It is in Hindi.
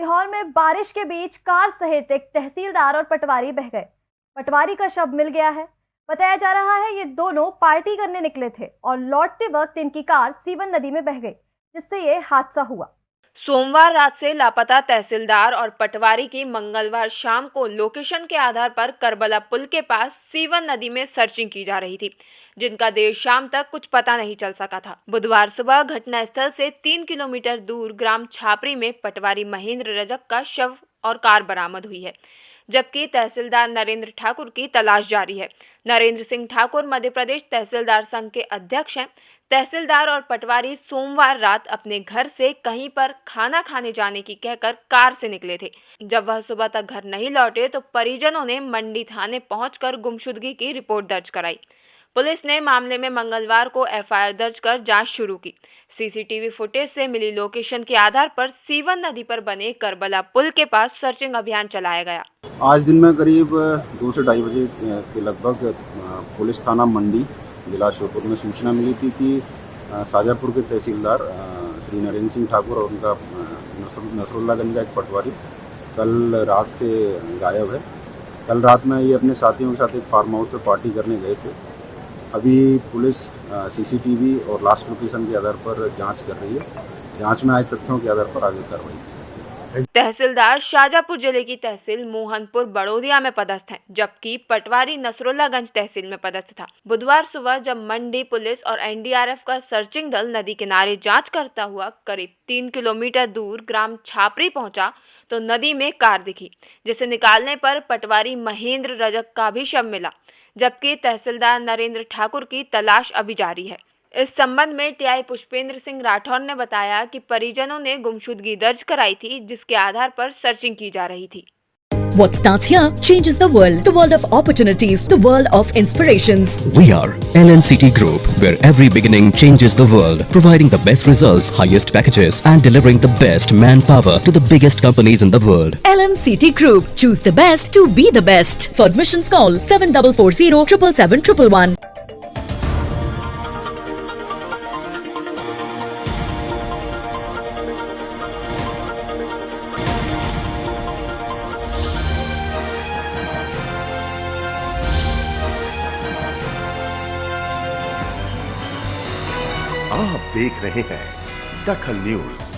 सीहोर में बारिश के बीच कार सहित एक तहसीलदार और पटवारी बह गए। पटवारी का शव मिल गया है। बताया जा रहा है ये दोनों पार्टी करने निकले थे और लौटते वक्त इनकी कार सीवन नदी में बह गई, जिससे ये हादसा हुआ। सोमवार रात से लापता तहसीलदार और पटवारी की मंगलवार शाम को लोकेशन के आधार पर करबला पुल के पास सीवन नदी में सर्चिंग की जा रही थी, जिनका देर शाम तक कुछ पता नहीं चल सका था। बुधवार सुबह घटनास्थल से तीन किलोमीटर दूर ग्राम छापरी में पटवारी महेंद्र रजक का शव और कार बरामद हुई है। जबकि तहसीलदार नरेंद्र ठाकुर की तलाश जारी है। नरेंद्र सिंह ठाकुर मध्य प्रदेश तहसीलदार संघ के अध्यक्ष हैं। तहसीलदार और पटवारी सोमवार रात अपने घर से कहीं पर खाना खाने जाने की कहकर कार से निकले थे। जब वह सुबह तक घर नहीं लौटे तो परिजनों ने मंडी थाने पहुंचकर गुमशुदगी की रिपोर्ट दर्ज कराई। पुलिस ने मामले में मंगलवार को एफआईआर दर्ज कर जाँच शुरू की। सीसीटीवी फुटेज से मिली लोकेशन के आधार पर सीवन नदी पर बने करबला पुल के पास सर्चिंग अभियान चलाया गया। आज दिन में करीब दो से ढाई बजे के लगभग पुलिस थाना मंडी, जिला श्योपुर में सूचना मिली थी कि शाजापुर के तहसीलदार श्री नरेंद्र सिंह ठाकुर और उनका नसरुल्लागंज का एक पटवारी कल रात से गायब है। कल रात में ये अपने साथियों के साथ एक फार्म हाउस पर पार्टी करने गए थे। अभी पुलिस सीसीटीवी और लास्ट लोकेशन के आधार पर जाँच कर रही है। जाँच में आए तथ्यों के आधार पर आगे कार्रवाई तहसीलदार शाजापुर ज़िले की तहसील मोहनपुर, बड़ोदिया में पदस्थ है, जबकि पटवारी नसरुल्लागंज तहसील में पदस्थ था। बुधवार सुबह जब मंडी पुलिस और एनडीआरएफ का सर्चिंग दल नदी किनारे जाँच करता हुआ करीब तीन किलोमीटर दूर ग्राम छापरी पहुँचा तो नदी में कार दिखी, जिसे निकालने पर पटवारी महेंद्र रजक का भी शव मिला। जबकि तहसीलदार नरेंद्र ठाकुर की तलाश अभी जारी है। इस संबंध में टीआई पुष्पेंद्र सिंह राठौर ने बताया कि परिजनों ने गुमशुदगी दर्ज कराई थी, जिसके आधार पर सर्चिंग की जा रही थी। What starts here changes the world. The world of opportunities. The world of inspirations. We are LNCT Group, where every beginning changes the world. Providing the best results, highest packages and delivering the best manpower to the biggest companies in the world. LNCT Group. Choose the best to be the best. For admissions call 7440 777 आप देख रहे हैं दखल न्यूज़।